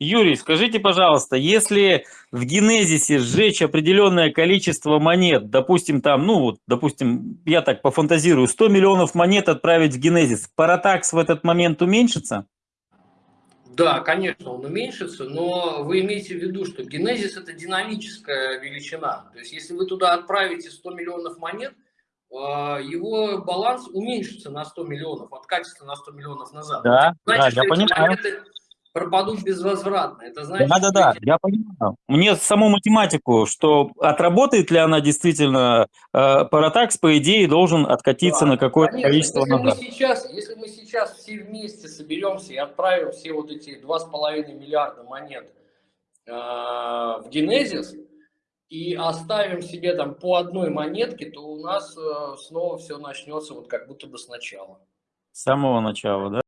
Юрий, скажите, пожалуйста, если в генезисе сжечь определенное количество монет, допустим, там, ну, вот, допустим, я так пофантазирую, 100 миллионов монет отправить в генезис, паратакс в этот момент уменьшится? Да, конечно, он уменьшится, но вы имеете в виду, что генезис это динамическая величина. То есть, если вы туда отправите 100 миллионов монет, а, его баланс уменьшится на 100 миллионов, откатится на 100 миллионов назад. Да, Значит, да, я понимаю. монеты пропадут безвозвратно. Это значит, да, да, да, я понимаю. Мне саму математику, что отработает ли она действительно, э, паратакс, по идее, должен откатиться да, на какое-то количество если назад. Мы сейчас, если мы сейчас все вместе соберемся и отправим все вот эти 2,5 миллиарда монет э, в генезис, и оставим себе там по одной монетке, то у нас э, снова все начнется вот как будто бы сначала. С самого начала, да?